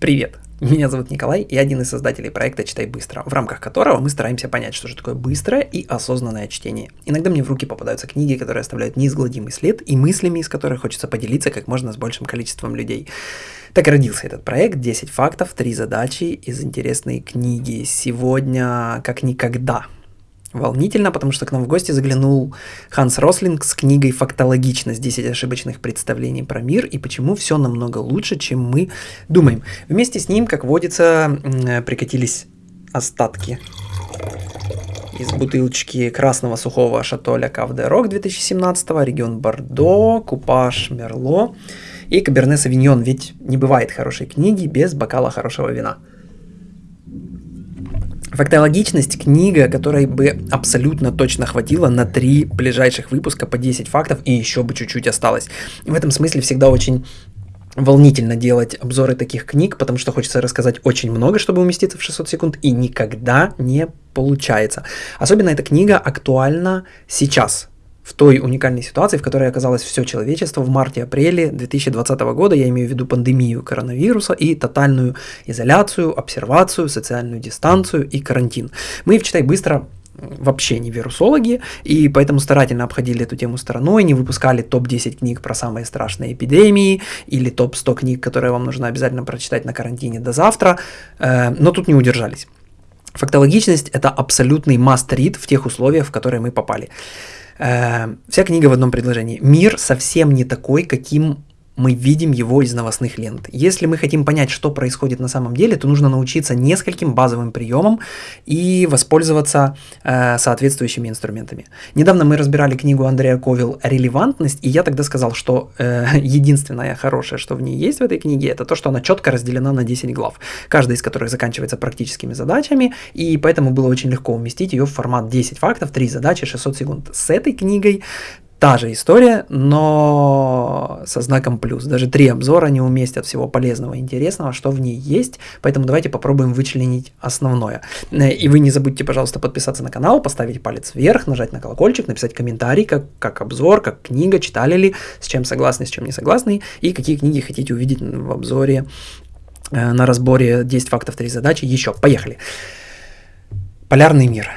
Привет! Меня зовут Николай, и один из создателей проекта «Читай быстро», в рамках которого мы стараемся понять, что же такое быстрое и осознанное чтение. Иногда мне в руки попадаются книги, которые оставляют неизгладимый след, и мыслями из которых хочется поделиться как можно с большим количеством людей. Так и родился этот проект «10 фактов, 3 задачи из интересной книги». Сегодня как никогда – волнительно, потому что к нам в гости заглянул Ханс Рослинг с книгой «Фактологичность. 10 ошибочных представлений про мир и почему все намного лучше, чем мы думаем». Вместе с ним, как водится, прикатились остатки из бутылочки красного сухого шатоля Кавде Рок 2017, регион Бордо, купаж Мерло и Каберне Савиньон, ведь не бывает хорошей книги без бокала хорошего вина. Фактологичность – книга, которой бы абсолютно точно хватило на три ближайших выпуска по 10 фактов, и еще бы чуть-чуть осталось. В этом смысле всегда очень волнительно делать обзоры таких книг, потому что хочется рассказать очень много, чтобы уместиться в 600 секунд, и никогда не получается. Особенно эта книга актуальна сейчас, в той уникальной ситуации, в которой оказалось все человечество в марте-апреле 2020 года, я имею в виду пандемию коронавируса и тотальную изоляцию, обсервацию, социальную дистанцию и карантин. Мы в «Читай быстро» вообще не вирусологи, и поэтому старательно обходили эту тему стороной, не выпускали топ-10 книг про самые страшные эпидемии или топ-100 книг, которые вам нужно обязательно прочитать на карантине до завтра, э, но тут не удержались. Фактологичность – это абсолютный must-read в тех условиях, в которые мы попали. Э, вся книга в одном предложении. Мир совсем не такой, каким мы видим его из новостных лент. Если мы хотим понять, что происходит на самом деле, то нужно научиться нескольким базовым приемам и воспользоваться э, соответствующими инструментами. Недавно мы разбирали книгу Андрея Ковил «Релевантность», и я тогда сказал, что э, единственное хорошее, что в ней есть в этой книге, это то, что она четко разделена на 10 глав, каждая из которых заканчивается практическими задачами, и поэтому было очень легко уместить ее в формат 10 фактов, 3 задачи, 600 секунд. С этой книгой та же история, но со знаком плюс. Даже три обзора не уместят всего полезного и интересного, что в ней есть, поэтому давайте попробуем вычленить основное. Э, и вы не забудьте, пожалуйста, подписаться на канал, поставить палец вверх, нажать на колокольчик, написать комментарий, как, как обзор, как книга, читали ли, с чем согласны, с чем не согласны, и какие книги хотите увидеть в обзоре э, на разборе 10 фактов, 3 задачи. Еще, поехали. Полярный мир.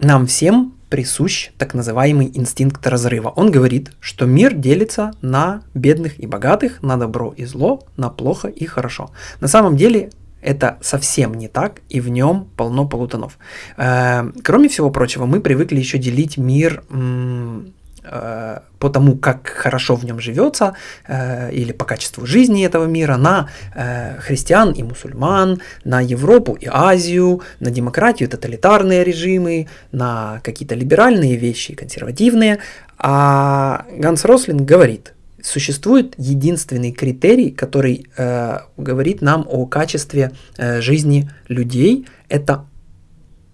Нам всем присущ так называемый инстинкт разрыва. Он говорит, что мир делится на бедных и богатых, на добро и зло, на плохо и хорошо. На самом деле это совсем не так, и в нем полно полутонов. Э, кроме всего прочего, мы привыкли еще делить мир по тому, как хорошо в нем живется, э, или по качеству жизни этого мира, на э, христиан и мусульман, на Европу и Азию, на демократию, тоталитарные режимы, на какие-то либеральные вещи, консервативные. А Ганс Рослинг говорит, существует единственный критерий, который э, говорит нам о качестве э, жизни людей, это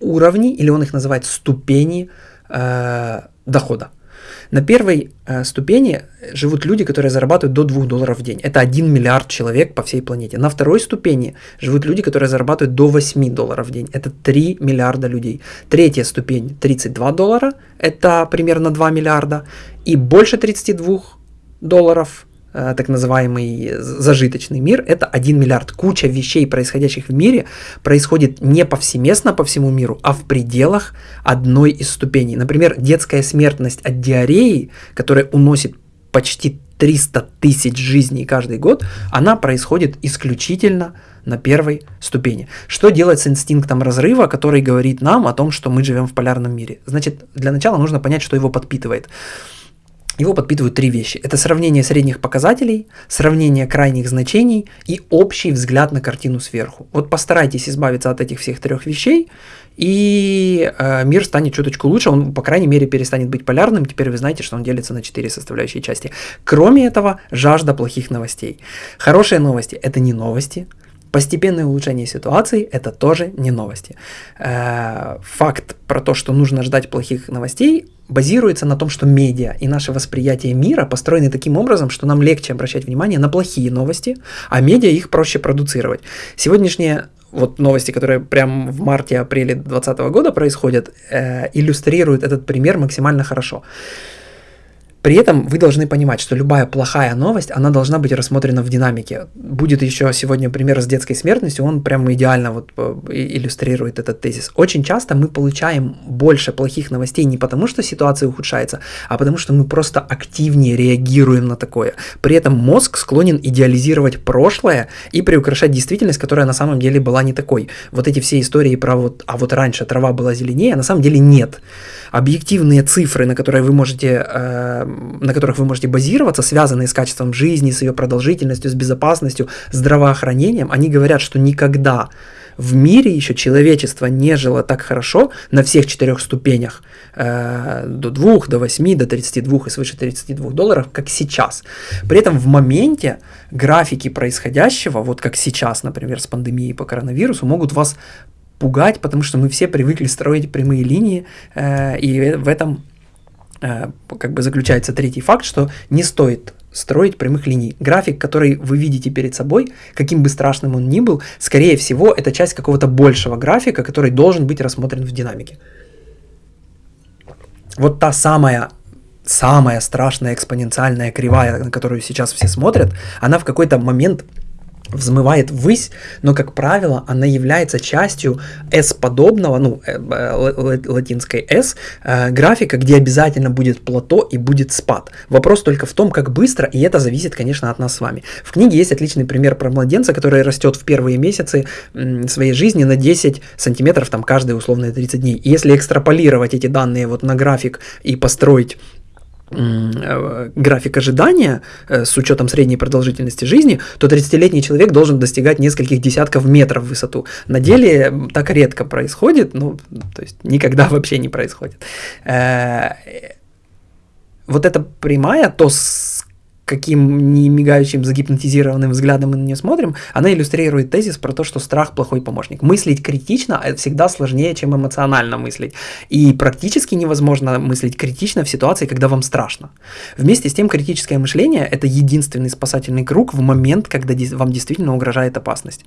уровни, или он их называет ступени э, дохода. На первой э, ступени живут люди, которые зарабатывают до 2 долларов в день. Это 1 миллиард человек по всей планете. На второй ступени живут люди, которые зарабатывают до 8 долларов в день. Это 3 миллиарда людей. Третья ступень 32 доллара. Это примерно 2 миллиарда. И больше 32 долларов так называемый зажиточный мир, это 1 миллиард. Куча вещей, происходящих в мире, происходит не повсеместно по всему миру, а в пределах одной из ступеней. Например, детская смертность от диареи, которая уносит почти 300 тысяч жизней каждый год, она происходит исключительно на первой ступени. Что делать с инстинктом разрыва, который говорит нам о том, что мы живем в полярном мире? Значит, для начала нужно понять, что его подпитывает. Его подпитывают три вещи. Это сравнение средних показателей, сравнение крайних значений и общий взгляд на картину сверху. Вот постарайтесь избавиться от этих всех трех вещей, и э, мир станет чуточку лучше, он, по крайней мере, перестанет быть полярным. Теперь вы знаете, что он делится на четыре составляющие части. Кроме этого, жажда плохих новостей. Хорошие новости – это не новости, Постепенное улучшение ситуации – это тоже не новости. Э, факт про то, что нужно ждать плохих новостей, базируется на том, что медиа и наше восприятие мира построены таким образом, что нам легче обращать внимание на плохие новости, а медиа их проще продуцировать. Сегодняшние вот новости, которые прямо в марте-апреле 2020 года происходят, э, иллюстрируют этот пример максимально хорошо. При этом вы должны понимать, что любая плохая новость, она должна быть рассмотрена в динамике. Будет еще сегодня пример с детской смертностью, он прямо идеально вот э, иллюстрирует этот тезис. Очень часто мы получаем больше плохих новостей не потому, что ситуация ухудшается, а потому что мы просто активнее реагируем на такое. При этом мозг склонен идеализировать прошлое и приукрашать действительность, которая на самом деле была не такой. Вот эти все истории про вот, а вот раньше трава была зеленее, на самом деле нет объективные цифры, на которые вы можете, э, на которых вы можете базироваться, связанные с качеством жизни, с ее продолжительностью, с безопасностью, здравоохранением, они говорят, что никогда в мире еще человечество не жило так хорошо на всех четырех ступенях, э, до 2, до 8, до 32 и свыше 32 долларов, как сейчас. При этом в моменте графики происходящего, вот как сейчас, например, с пандемией по коронавирусу, могут вас пугать, потому что мы все привыкли строить прямые линии, э, и в этом как бы заключается третий факт, что не стоит строить прямых линий. График, который вы видите перед собой, каким бы страшным он ни был, скорее всего, это часть какого-то большего графика, который должен быть рассмотрен в динамике. Вот та самая самая страшная экспоненциальная кривая, на которую сейчас все смотрят, она в какой-то момент взмывает ввысь, но, как правило, она является частью S-подобного, ну, э, э, латинской S, э, графика, где обязательно будет плато и будет спад. Вопрос только в том, как быстро, и это зависит, конечно, от нас с вами. В книге есть отличный пример про младенца, который растет в первые месяцы своей жизни на 10 сантиметров, там, каждые условные 30 дней. И если экстраполировать эти данные вот на график и построить график ожидания э, с учетом средней продолжительности жизни, то 30-летний человек должен достигать нескольких десятков метров в высоту. На деле так редко происходит, ну, то есть никогда вообще не происходит. Э, вот эта прямая, то с каким не мигающим загипнотизированным взглядом мы на нее смотрим, она иллюстрирует тезис про то, что страх плохой помощник. Мыслить критично всегда сложнее, чем эмоционально мыслить. И практически невозможно мыслить критично в ситуации, когда вам страшно. Вместе с тем, критическое мышление – это единственный спасательный круг в момент, когда вам действительно угрожает опасность.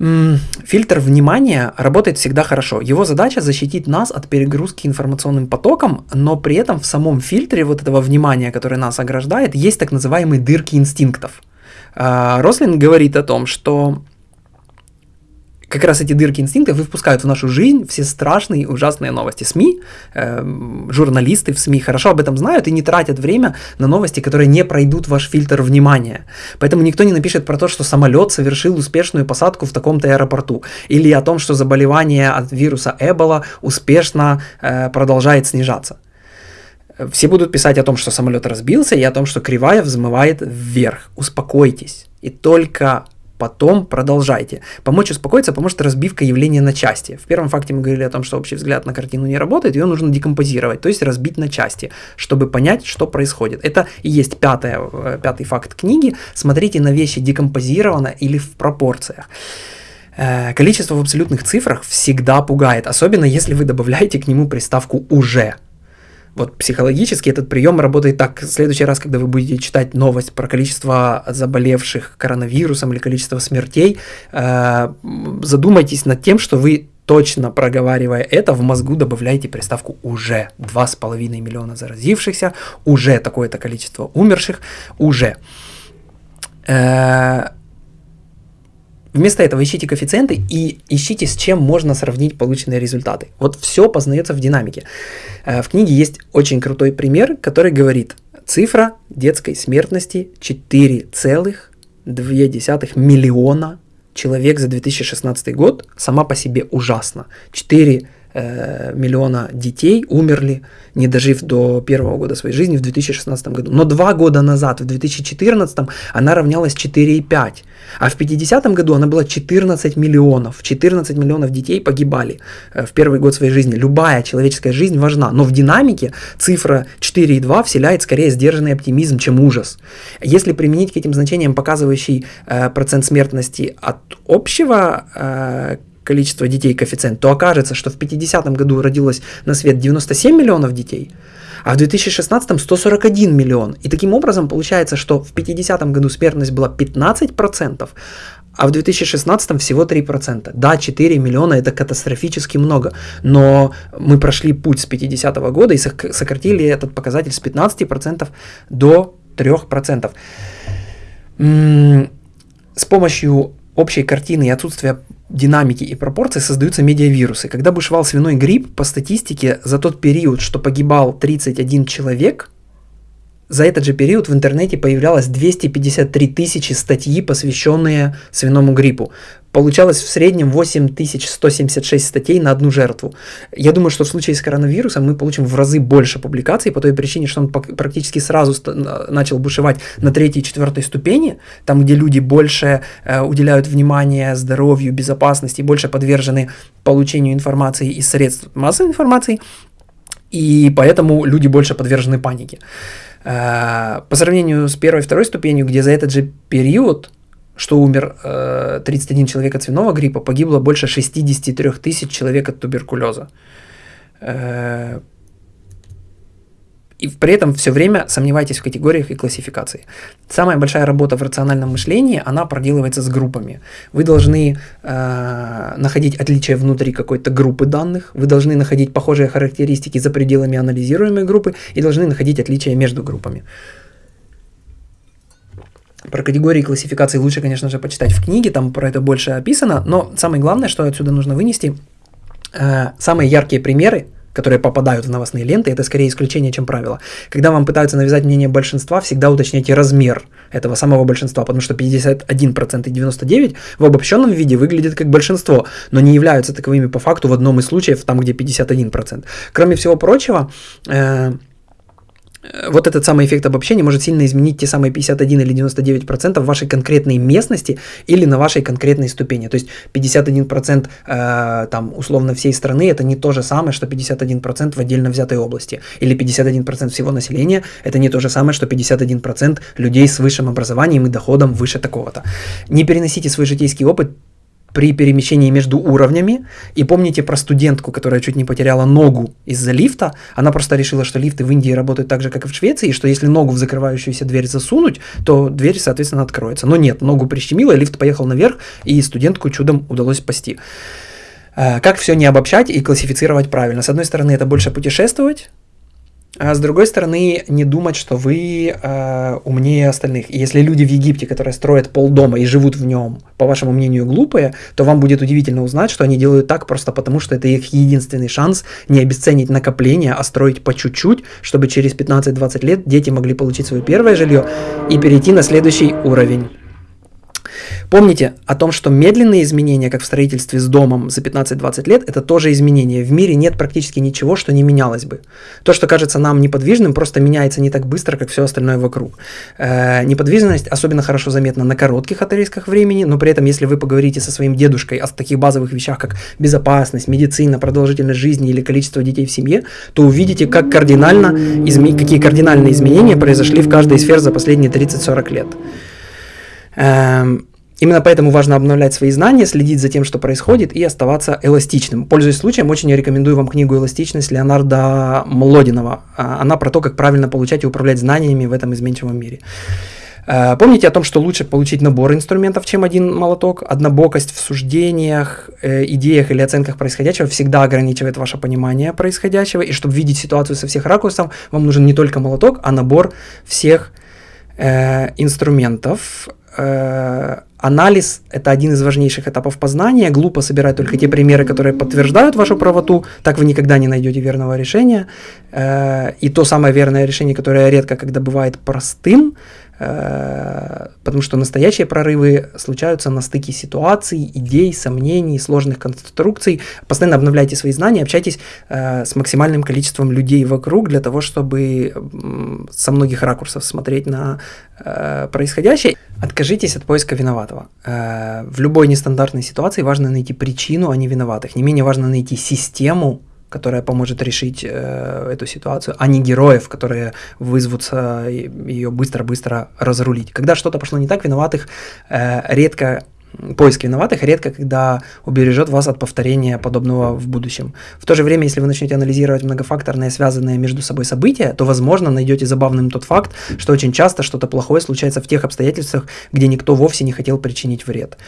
Фильтр внимания работает всегда хорошо. Его задача защитить нас от перегрузки информационным потоком, но при этом в самом фильтре вот этого внимания, который нас ограждает, есть так называемые дырки инстинктов. А, Рослин говорит о том, что как раз эти дырки инстинктов и впускают в нашу жизнь все страшные ужасные новости. СМИ, э, журналисты в СМИ хорошо об этом знают и не тратят время на новости, которые не пройдут ваш фильтр внимания. Поэтому никто не напишет про то, что самолет совершил успешную посадку в таком-то аэропорту, или о том, что заболевание от вируса Эбола успешно э, продолжает снижаться. Все будут писать о том, что самолет разбился, и о том, что кривая взмывает вверх. Успокойтесь. И только потом продолжайте. Помочь успокоиться поможет разбивка явления на части. В первом факте мы говорили о том, что общий взгляд на картину не работает, ее нужно декомпозировать, то есть разбить на части, чтобы понять, что происходит. Это и есть пятое, э, пятый факт книги. Смотрите на вещи декомпозированно или в пропорциях. Э, количество в абсолютных цифрах всегда пугает, особенно если вы добавляете к нему приставку «уже». Вот психологически этот прием работает так. В следующий раз, когда вы будете читать новость про количество заболевших коронавирусом или количество смертей, э, задумайтесь над тем, что вы точно проговаривая это, в мозгу добавляете приставку «уже». 2,5 миллиона заразившихся, уже такое-то количество умерших, уже. Э, Вместо этого ищите коэффициенты и ищите, с чем можно сравнить полученные результаты. Вот все познается в динамике. Э, в книге есть очень крутой пример, который говорит, цифра детской смертности 4,2 миллиона человек за 2016 год сама по себе ужасна. 4 э, миллиона детей умерли, не дожив до первого года своей жизни в 2016 году. Но два года назад, в 2014, она равнялась 4,5. А в 50 году она была 14 миллионов. 14 миллионов детей погибали э, в первый год своей жизни. Любая человеческая жизнь важна. Но в динамике цифра 4,2 вселяет скорее сдержанный оптимизм, чем ужас. Если применить к этим значениям показывающий э, процент смертности от общего э, количество детей коэффициент, то окажется, что в 50 году родилось на свет 97 миллионов детей, а в 2016 141 миллион. И таким образом получается, что в 50 году смертность была 15%, а в 2016 всего 3%. Да, 4 миллиона это катастрофически много, но мы прошли путь с 50 -го года и сократили этот показатель с 15% до 3%. С помощью общей картины и отсутствия динамики и пропорций создаются медиавирусы. Когда бушевал свиной грипп, по статистике, за тот период, что погибал 31 человек, за этот же период в интернете появлялось 253 тысячи статьи, посвященные свиному гриппу. Получалось в среднем 8176 статей на одну жертву. Я думаю, что в случае с коронавирусом мы получим в разы больше публикаций по той причине, что он практически сразу начал бушевать на третьей и четвертой ступени, там, где люди больше э, уделяют внимание здоровью, безопасности, больше подвержены получению информации из средств массовой информации, и поэтому люди больше подвержены панике. Э, по сравнению с первой и второй ступенью, где за этот же период, что умер 31 э, человек от свиного гриппа, погибло больше 63 тысяч человек от туберкулеза. И при этом все время сомневайтесь в категориях и классификации. Самая большая работа в рациональном мышлении, она проделывается с группами. Вы должны э, находить отличия внутри какой-то группы данных, вы должны находить похожие характеристики за пределами анализируемой группы и должны находить отличия между группами. Про категории классификации лучше, конечно же, почитать в книге, там про это больше описано, но самое главное, что отсюда нужно вынести, э, самые яркие примеры – которые попадают в новостные ленты, это скорее исключение, чем правило. Когда вам пытаются навязать мнение большинства, всегда уточняйте размер этого самого большинства, потому что 51% и 99% в обобщенном виде выглядят как большинство, но не являются таковыми по факту в одном из случаев, там где 51%. Кроме всего прочего, э, вот этот самый эффект обобщения может сильно изменить те самые 51 или 99% в вашей конкретной местности или на вашей конкретной ступени. То есть 51% э, там условно всей страны это не то же самое, что 51% в отдельно взятой области. Или 51% всего населения это не то же самое, что 51% людей с высшим образованием и доходом выше такого-то. Не переносите свой житейский опыт при перемещении между уровнями. И помните про студентку, которая чуть не потеряла ногу из-за лифта. Она просто решила, что лифты в Индии работают так же, как и в Швеции, и что если ногу в закрывающуюся дверь засунуть, то дверь, соответственно, откроется. Но нет, ногу прищемила, лифт поехал наверх, и студентку чудом удалось спасти. Э, как все не обобщать и классифицировать правильно? С одной стороны, это больше путешествовать, а с другой стороны, не думать, что вы э, умнее остальных. И если люди в Египте, которые строят полдома и живут в нем, по вашему мнению, глупые, то вам будет удивительно узнать, что они делают так просто потому, что это их единственный шанс не обесценить накопление, а строить по чуть-чуть, чтобы через 15-20 лет дети могли получить свое первое жилье и перейти на следующий уровень. Помните о том, что медленные изменения, как в строительстве с домом за 15-20 лет, это тоже изменения. В мире нет практически ничего, что не менялось бы. То, что кажется нам неподвижным, просто меняется не так быстро, как все остальное вокруг. Э, неподвижность особенно хорошо заметна на коротких отрезках времени, но при этом, если вы поговорите со своим дедушкой о таких базовых вещах, как безопасность, медицина, продолжительность жизни или количество детей в семье, то увидите, как кардинально, изме... какие кардинальные изменения произошли в каждой из сфер за последние 30-40 лет. Эм, Именно поэтому важно обновлять свои знания, следить за тем, что происходит, и оставаться эластичным. Пользуясь случаем, очень рекомендую вам книгу «Эластичность» Леонарда Млодинова. А, она про то, как правильно получать и управлять знаниями в этом изменчивом мире. А, помните о том, что лучше получить набор инструментов, чем один молоток. Однобокость в суждениях, э, идеях или оценках происходящего всегда ограничивает ваше понимание происходящего. И чтобы видеть ситуацию со всех ракурсов, вам нужен не только молоток, а набор всех э, инструментов. Э, Анализ – это один из важнейших этапов познания. Глупо собирать только те примеры, которые подтверждают вашу правоту. Так вы никогда не найдете верного решения. Э, и то самое верное решение, которое редко когда бывает простым, потому что настоящие прорывы случаются на стыке ситуаций, идей, сомнений, сложных конструкций. Постоянно обновляйте свои знания, общайтесь э, с максимальным количеством людей вокруг для того, чтобы со многих ракурсов смотреть на э, происходящее. Откажитесь от поиска виноватого. В любой нестандартной ситуации важно найти причину, а не виноватых. Не менее важно найти систему, которая поможет решить э, эту ситуацию, а не героев, которые вызовутся ее быстро-быстро разрулить. Когда что-то пошло не так, виноватых э, редко поиск виноватых редко когда убережет вас от повторения подобного в будущем. В то же время, если вы начнете анализировать многофакторные, связанные между собой события, то, возможно, найдете забавным тот факт, что очень часто что-то плохое случается в тех обстоятельствах, где никто вовсе не хотел причинить вред.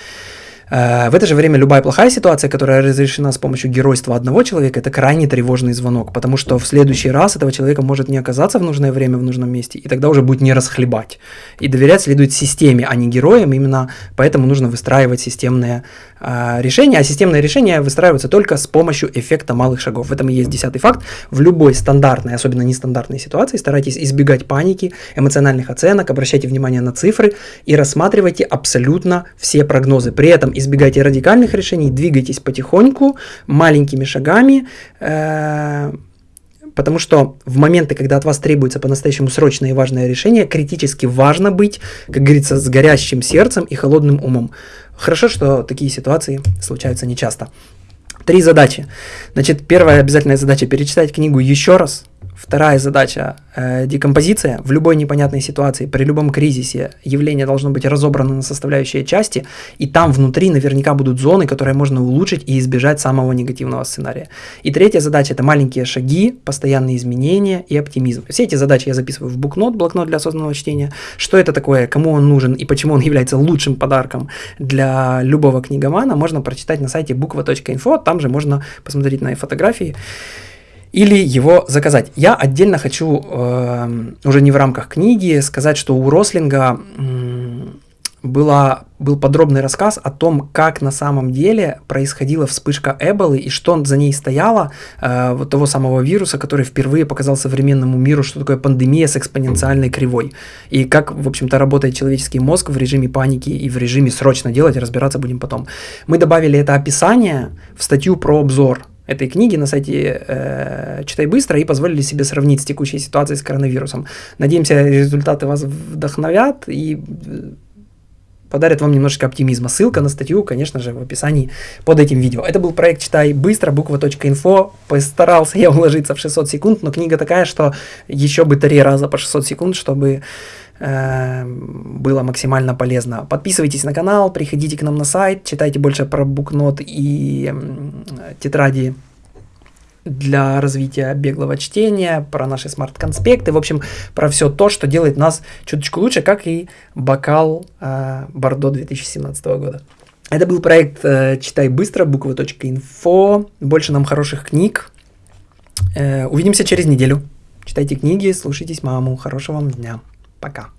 Э, в это же время любая плохая ситуация, которая разрешена с помощью геройства одного человека, это крайне тревожный звонок, потому что в следующий раз этого человека может не оказаться в нужное время в нужном месте, и тогда уже будет не расхлебать. И доверять следует системе, а не героям, именно поэтому нужно выстраивать системные решения, а системные решения выстраиваются только с помощью эффекта малых шагов. В этом и есть десятый факт. В любой стандартной, особенно нестандартной ситуации старайтесь избегать паники, эмоциональных оценок, обращайте внимание на цифры и рассматривайте абсолютно все прогнозы. При этом избегайте радикальных решений, двигайтесь потихоньку, маленькими шагами, э, потому что в моменты, когда от вас требуется по-настоящему срочное и важное решение, критически важно быть, как говорится, с горящим сердцем и холодным умом. Хорошо, что такие ситуации случаются нечасто. Три задачи. Значит, первая обязательная задача – перечитать книгу еще раз, Вторая задача э, – декомпозиция. В любой непонятной ситуации, при любом кризисе явление должно быть разобрано на составляющие части, и там внутри наверняка будут зоны, которые можно улучшить и избежать самого негативного сценария. И третья задача – это маленькие шаги, постоянные изменения и оптимизм. Все эти задачи я записываю в букнот, блокнот для осознанного чтения. Что это такое, кому он нужен и почему он является лучшим подарком для любого книгомана, можно прочитать на сайте буква.инфо, там же можно посмотреть на фотографии или его заказать. Я отдельно хочу, э, уже не в рамках книги, сказать, что у Рослинга э, была, был подробный рассказ о том, как на самом деле происходила вспышка Эболы и что за ней стояло, э, вот того самого вируса, который впервые показал современному миру, что такое пандемия с экспоненциальной кривой. И как, в общем-то, работает человеческий мозг в режиме паники и в режиме срочно делать, разбираться будем потом. Мы добавили это описание в статью про обзор этой книги на сайте э, «Читай быстро» и позволили себе сравнить с текущей ситуацией с коронавирусом. Надеемся, результаты вас вдохновят и э, подарят вам немножечко оптимизма. Ссылка на статью, конечно же, в описании под этим видео. Это был проект «Читай быстро», буква.инфо. Постарался я уложиться в 600 секунд, но книга такая, что еще бы три раза по 600 секунд, чтобы э, было максимально полезно. Подписывайтесь на канал, приходите к нам на сайт, читайте больше про букнот и тетради для развития беглого чтения, про наши смарт-конспекты, в общем, про все то, что делает нас чуточку лучше, как и бокал э, Бордо 2017 года. Это был проект э, «Читай быстро», буква.инфо. Больше нам хороших книг. Э, увидимся через неделю. Читайте книги, слушайтесь маму. Хорошего вам дня. Пока.